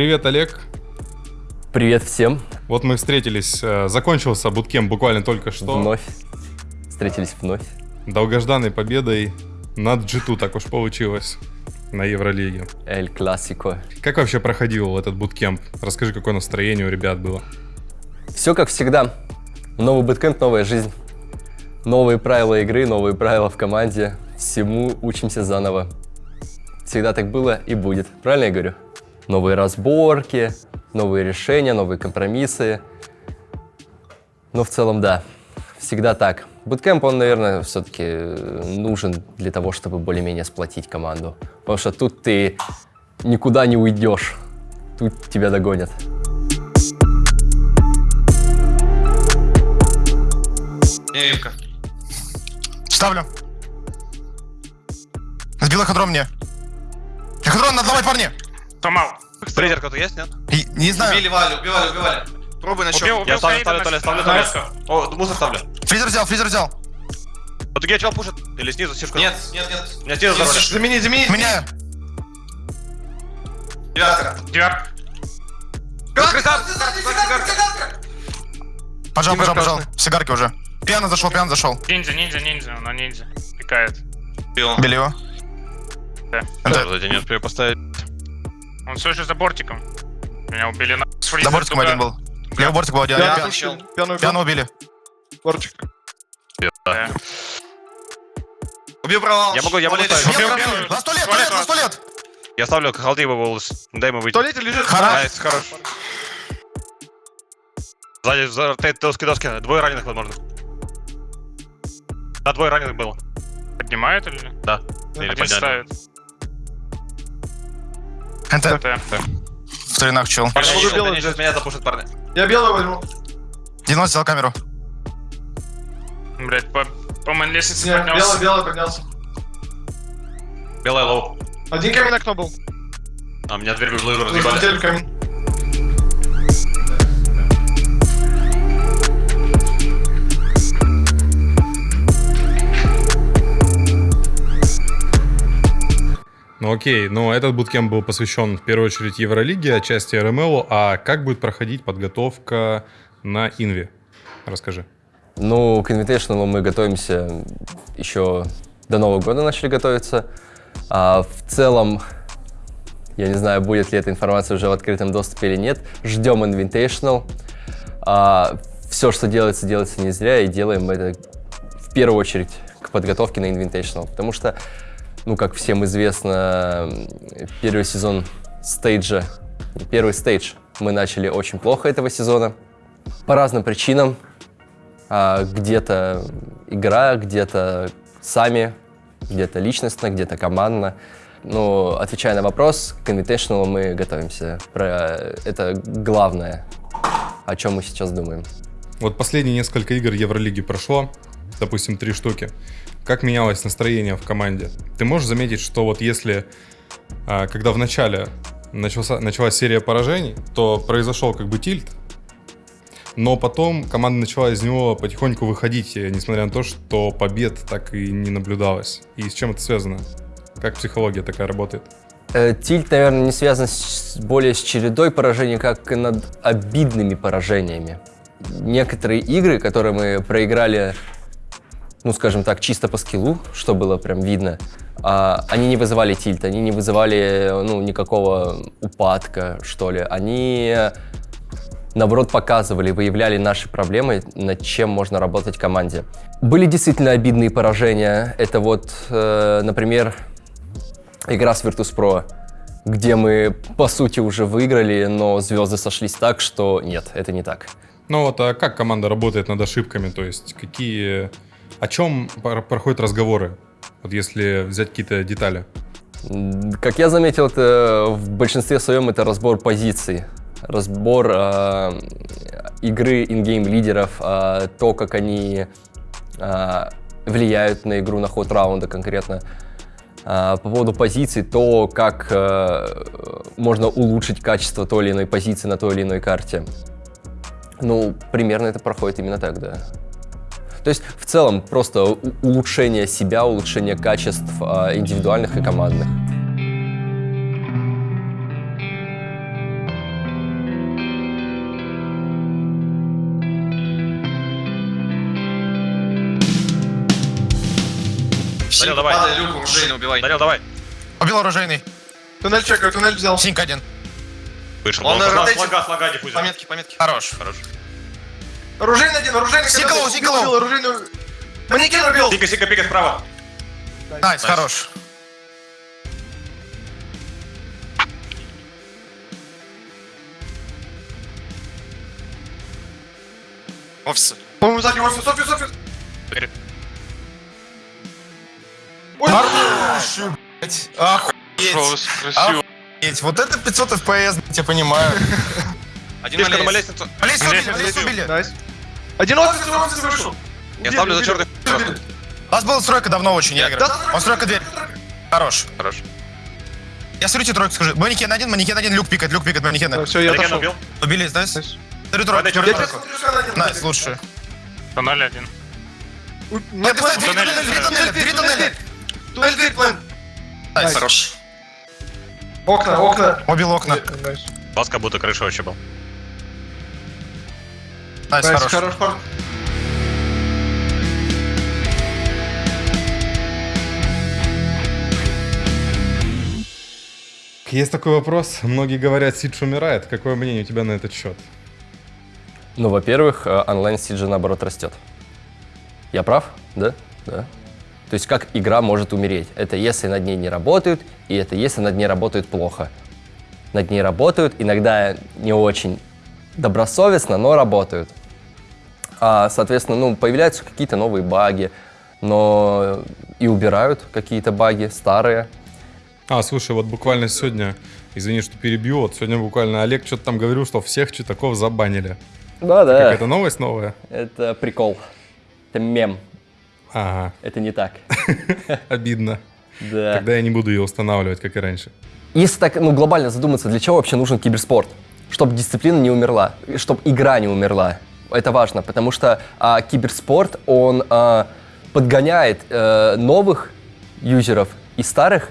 Привет, Олег. Привет всем. Вот мы встретились, э, закончился буткем буквально только что. Вновь. Встретились вновь. Долгожданной победой над G2 так уж получилось на Евролиге. Эль Классико. Как вообще проходил этот буткемп? Расскажи, какое настроение у ребят было. Все как всегда. Новый буткемп, новая жизнь. Новые правила игры, новые правила в команде. Всему учимся заново. Всегда так было и будет. Правильно я говорю? Новые разборки, новые решения, новые компромиссы. Но в целом, да, всегда так. Буткемп, он, наверное, все-таки нужен для того, чтобы более-менее сплотить команду. Потому что тут ты никуда не уйдешь. Тут тебя догонят. Невивка. Ставлю. Сбила хадром мне. Хадрон, надо ломать, парни! Сломал. Фрезер кто-то есть, нет? И- не знаю. Убили Валю, убивали, убивали. Пробуй на Убил, щеку. Я ставлю, ставлю, ставлю, ставлю, ставлю. ставлю. О, мусор ставлю. Фризер взял, фризер взял. Вот я чел пушит. Или снизу, сишку. Нет, нет, нет. Меня снизу забрали. Замени, замени. Меняю. Девятка. Девятка. Пожал, пожал, пожал. Сигарки уже. Пьяно зашел, пьяно зашел. Ниндзя, ниндзя, ниндзя, на ниндзя. Пикает. Убил. Били его. Да. Это Да, не успею поставить. Он все еще за бортиком. Меня убили на... за бортиком туда. один был. Левый бортик был один. Я Пьяно- отключил. Пьяно убили. Да. Убил провал. Я могу- я могу ставить. убили. На сто лет, Туалет, туалет, на сто лет. Я ставлю халды его волос. Дай ему выйти. В туалете лежит. Найс, хорош. Сзади, за доски, доски. Двое раненых, возможно. Да, двое раненых было. Поднимает или нет? Да. Или Один подняли. ставит. НТ. Это. В тренах чел. Убил они он сейчас меня запушат, парни. Я белый возьму. 90 взял камеру. Блять, по, по мейн лестнице Нет, белый, поднялся. белый поднялся. Белая лоу. Один камень окно был. А, меня дверь в разъебали. Разлетели камень. Ну окей, но этот буткемп был посвящен в первую очередь Евролиге, отчасти РМЛ. А как будет проходить подготовка на Инве? Расскажи. Ну, к Invitational мы готовимся еще до Нового года начали готовиться. А в целом, я не знаю, будет ли эта информация уже в открытом доступе или нет. Ждем Invitational. А, все, что делается, делается не зря, и делаем это в первую очередь к подготовке на Invitational. Потому что, ну, как всем известно, первый сезон стейджа, первый стейдж мы начали очень плохо этого сезона. По разным причинам. А, где-то игра, где-то сами, где-то личностно, где-то командно. Но отвечая на вопрос, к Invitational мы готовимся. Про это главное, о чем мы сейчас думаем. Вот последние несколько игр Евролиги прошло, допустим, три штуки. Как менялось настроение в команде? Ты можешь заметить, что вот если, а, когда в начале начался, началась серия поражений, то произошел как бы тильт, но потом команда начала из него потихоньку выходить, э, несмотря на то, что побед так и не наблюдалось. И с чем это связано? Как психология такая работает? Э, Тильт, наверное, не связан с- более с чередой поражений, как и над обидными поражениями. Некоторые игры, которые мы проиграли, ну, скажем так, чисто по скиллу, что было прям видно, а, они не вызывали тильт, они не вызывали, ну, никакого упадка, что ли. Они, наоборот, показывали, выявляли наши проблемы, над чем можно работать в команде. Были действительно обидные поражения. Это вот, э, например, игра с Virtus.pro, где мы, по сути, уже выиграли, но звезды сошлись так, что нет, это не так. Ну вот, а как команда работает над ошибками? То есть какие... О чем проходят разговоры? Вот если взять какие-то детали. Как я заметил, это в большинстве своем это разбор позиций, разбор э, игры ингейм лидеров, э, то, как они э, влияют на игру, на ход раунда конкретно. А, По поводу позиций, то, как э, можно улучшить качество той или иной позиции на той или иной карте. Ну, примерно это проходит именно так, да. То есть в целом просто улучшение себя, улучшение качеств а, индивидуальных и командных. Дарил, давай. Падай, люк, оружейный убивай. Дарил, давай. Убил оружейный. Туннель чекаю, туннель взял. Синька один. Вышел. Он, Он на ротейте. Слага, слага, диффузер. Пометки, пометки. Хорош. Хорош. Оружейный один, оружейный. Когда- Сиколов. убил, Оружейный. Манекен убил. Сика, сика, пика справа. Найс, хорош. Офис. По-моему, сзади офис, офис, офис. Перед. Ой, Хорош, блядь. Охуеть. красиво. Охуеть. Вот это 500 FPS, я понимаю. Один на на лестнице. лестницу. Убили, Лестницу Алис убил. убили. Найс. Один офис, один офис вышел. Я ставлю за черный. У нас была стройка давно очень, я играю. Да, Он стройка дверь. Хорош. Хорош. Я смотрите тройку скажи. Манекен один, манекен один, люк пикает, люк пикает, манекена. Все, я Манекен отошел. убил. Убили, знаешь? Найс. Смотрю тройку, Найс, лучше. Туннель один. Нет, двери Туннель, туннеля, двери туннель, дверь, план. Найс. Хорош. Окна, окна. Убил окна. У вас как будто крыша вообще был. Найс, хорош. хорош, хорош. Есть такой вопрос. Многие говорят, Сидж умирает. Какое мнение у тебя на этот счет? Ну, во-первых, э, онлайн Сиджи наоборот растет. Я прав? Да? Да. То есть как игра может умереть? Это если над ней не работают, и это если над ней работают плохо. Над ней работают, иногда не очень добросовестно, но работают. А, соответственно, ну, появляются какие-то новые баги, но и убирают какие-то баги старые. А, слушай, вот буквально сегодня, извини, что перебью, вот сегодня буквально Олег что-то там говорил, что всех читаков забанили. Да-да. Какая-то новость новая? Это прикол. Это мем. Ага, Это не так. обидно. Да. Тогда я не буду ее устанавливать, как и раньше. Если так ну, глобально задуматься, для чего вообще нужен киберспорт? Чтобы дисциплина не умерла, чтобы игра не умерла. Это важно, потому что а, киберспорт, он а, подгоняет э, новых юзеров и старых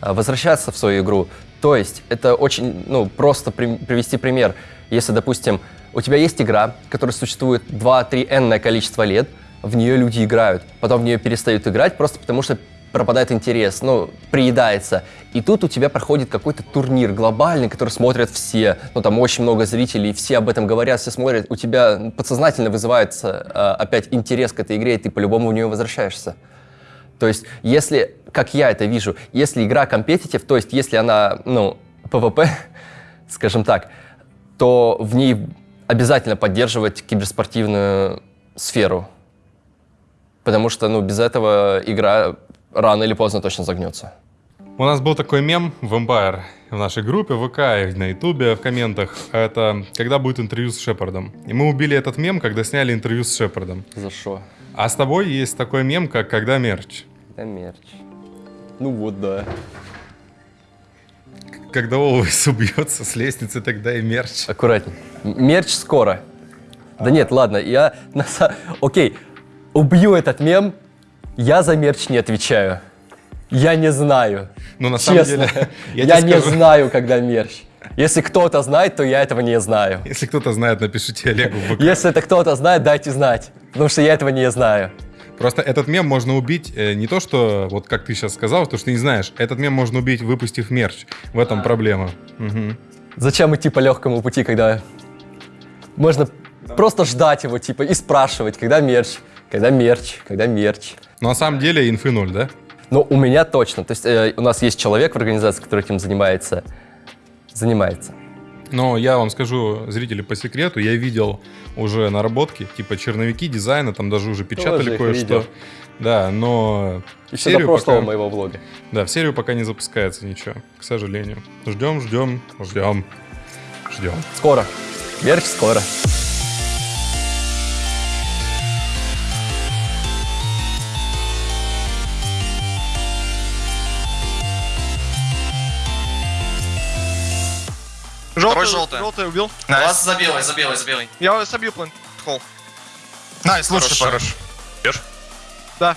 а, возвращаться в свою игру. То есть это очень ну, просто при- привести пример. Если, допустим, у тебя есть игра, которая существует 2-3 энное количество лет, в нее люди играют, потом в нее перестают играть просто потому, что пропадает интерес, ну, приедается. И тут у тебя проходит какой-то турнир глобальный, который смотрят все, ну, там очень много зрителей, все об этом говорят, все смотрят, у тебя подсознательно вызывается э, опять интерес к этой игре, и ты по-любому в нее возвращаешься. То есть, если, как я это вижу, если игра компетитив, то есть, если она, ну, PvP, скажем так, то в ней обязательно поддерживать киберспортивную сферу. Потому что, ну, без этого игра рано или поздно точно загнется. У нас был такой мем в Empire в нашей группе в ВК и на Ютубе в комментах. Это когда будет интервью с Шепардом. И мы убили этот мем, когда сняли интервью с Шепардом. За что? А с тобой есть такой мем, как когда мерч. Да мерч. Ну вот, да. Когда Олвейс убьется с лестницы, тогда и мерч. Аккуратней. Мерч скоро. Да нет, ладно, я Окей, убью этот мем, я за мерч не отвечаю. Я не знаю. Но на самом Честно. деле, Я, я, не скажу, знаю, когда мерч. Если кто-то знает, то я этого не знаю. если кто-то знает, напишите Олегу в ВК. Если это кто-то знает, дайте знать. Потому что я этого не знаю. Просто этот мем можно убить э, не то, что, вот как ты сейчас сказал, то, что ты не знаешь. Этот мем можно убить, выпустив мерч. В этом проблема. Мгм. Зачем идти по легкому пути, когда можно просто ждать его, типа, и спрашивать, когда мерч, когда мерч, когда мерч. Но на самом деле инфы ноль, да? Но у меня точно. То есть э, у нас есть человек в организации, который этим занимается. Занимается. Но я вам скажу, зрители, по секрету, я видел уже наработки, типа черновики дизайна, там даже уже печатали кое-что. Да, но Еще до серию, прошлого пока, моего влога. да, в серию пока не запускается ничего, к сожалению. Ждем, ждем, ждем, ждем. Скоро. Мерч скоро. Желтый, желтый. желтый убил. Найс. Лаз за белый, за белый, за белый. Я собью план. Холл. Найс, лучше. парень. Бьешь? Да.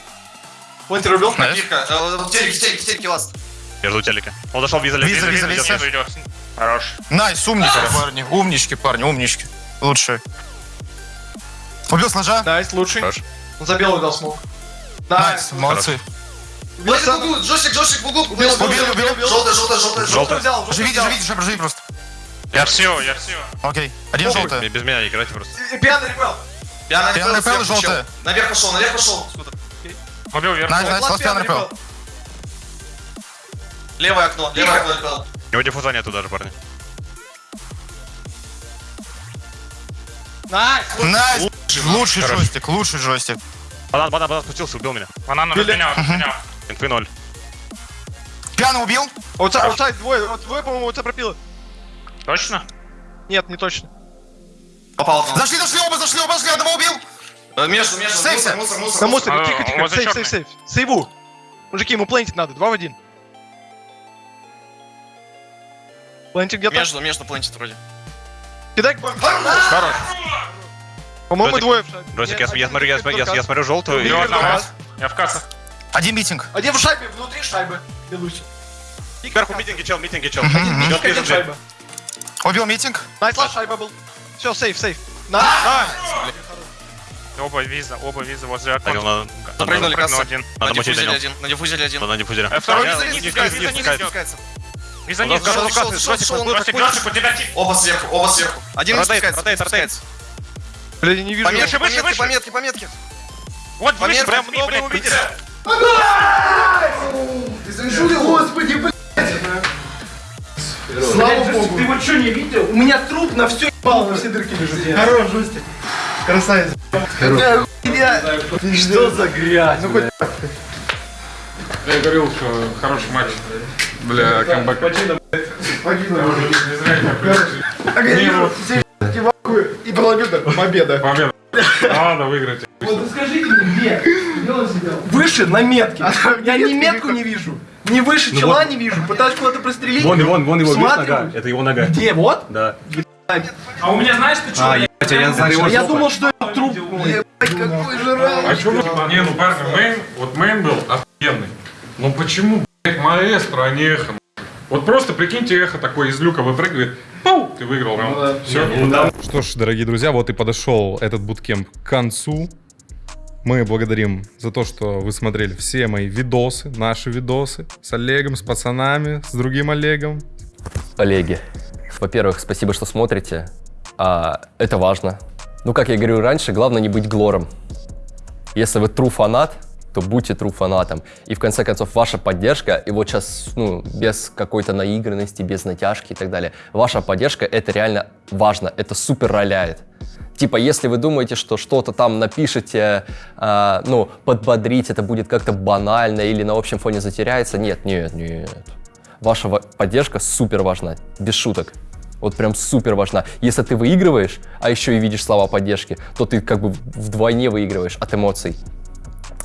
Плантер убил. Найс. Копирка. Э, В телеке, в телеке, в телеке лаз. Я жду телека. Он зашел виза, Виза, виза, виза, виза. виза. Хорош. Найс, умнички, парни. Умнички, парни, умнички. Лучше. Убил сложа. Найс, лучший. Хорош. Он за белый дал смог. Найс, молодцы. Джойстик, джойстик в углу. Убил, убил, убил. Желтый, желтый, желтый. Желтый. взял, желтый Живи, взял. живи, живи, живи просто. Я все, я все. Окей. Один желтый. Без меня играйте просто. Пьяный rappel. Пьяный rappel, желтый. Наверх пошел, наверх пошел. Убил вверх. Nice, nice, last пьяный rappel. Левое окно, левое окно rappel. У него диффуза нету даже, парни. Nice. Nice. Лучший джойстик, лучший джойстик. Банан, банан, банан спустился, убил меня. Банан разменял, разменял. Инфы ноль. Пьяный убил? Аутсайд, двое, вот двое, по-моему, у тебя пропило. Точно? Нет, не точно. Попал. Зашли, зашли оба, зашли оба, зашли, одного убил. Э, Между, между, Сейфся. мусор, мусор, На мусор. мусоре, А, тихо, тихо, сейф, сейф, сейф. Сейву. Мужики, ему плентить надо, два в один. Плентик где-то. Между, между плентит вроде. Кидай к. Хорош. По-моему, двое. Росик, я, один смотрю, я, смотрю, желтую. Я в кассах. Один митинг. Один в шайбе, внутри шайбы. Белусь. Сверху митинги чел, митинги чел. Один митинг. шайба. Убил митинг. Найтлаш шайба был. Все, сейф, сейф. На, на. Оба виза, оба виза возле окна. Прыгнули касса. один. На диффузере один. На диффузере один. На диффузере. Второй виза не спускается. Виза не спускается. Оба сверху, оба сверху. Один спускается. Ротейт, ротейт. Блин, не вижу. Пометки, пометки, пометки, пометки. Вот выше, прям много увидели. Извини, господи, блин. Слава богу. Ты вот что не видел? У меня труп на все ебало, на все дырки лежит. Хорош, Жустик. Красавец. Что за грязь? Ну хоть Я говорил, что хороший матч для камбэка. и пролобил победа. Победа. Надо выиграть. Вот скажите мне, где? Где он сидел? Выше, на метке. Я ни метку не вижу. Ни выше чела не вижу. Пытаюсь куда-то прострелить. Вон, вон, вон его, видишь, нога? Это его нога. Где? Вот? Да. А у меня знаешь, ты что? А я думал, что это труп. Ебать, какой жрал. А что вы... Не, ну парни, main, вот main был офигенный. Ну почему, блядь, маэстро, а не эхо? Вот просто прикиньте, эхо такой из люка выпрыгивает. Пау! Ты выиграл раунд. Все. Что ж, дорогие друзья, вот и подошел этот буткемп к концу. Мы благодарим за то, что вы смотрели все мои видосы, наши видосы с Олегом, с пацанами, с другим Олегом. Коллеги, во-первых, спасибо, что смотрите. А, это важно. Ну, как я говорил раньше, главное не быть глором. Если вы true фанат, то будьте true фанатом. И в конце концов, ваша поддержка, и вот сейчас, ну, без какой-то наигранности, без натяжки и так далее, ваша поддержка, это реально важно, это супер роляет. Типа, если вы думаете, что что-то там напишете, а, ну, подбодрить, это будет как-то банально или на общем фоне затеряется, нет, нет, нет. Ваша ва- поддержка супер важна, без шуток. Вот прям супер важна. Если ты выигрываешь, а еще и видишь слова поддержки, то ты как бы вдвойне выигрываешь от эмоций.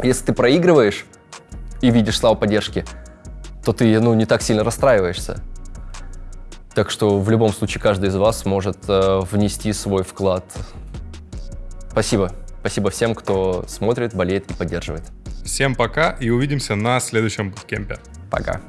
Если ты проигрываешь и видишь слова поддержки, то ты ну, не так сильно расстраиваешься. Так что в любом случае каждый из вас может э, внести свой вклад. Спасибо. Спасибо всем, кто смотрит, болеет и поддерживает. Всем пока и увидимся на следующем буткемпе. Пока.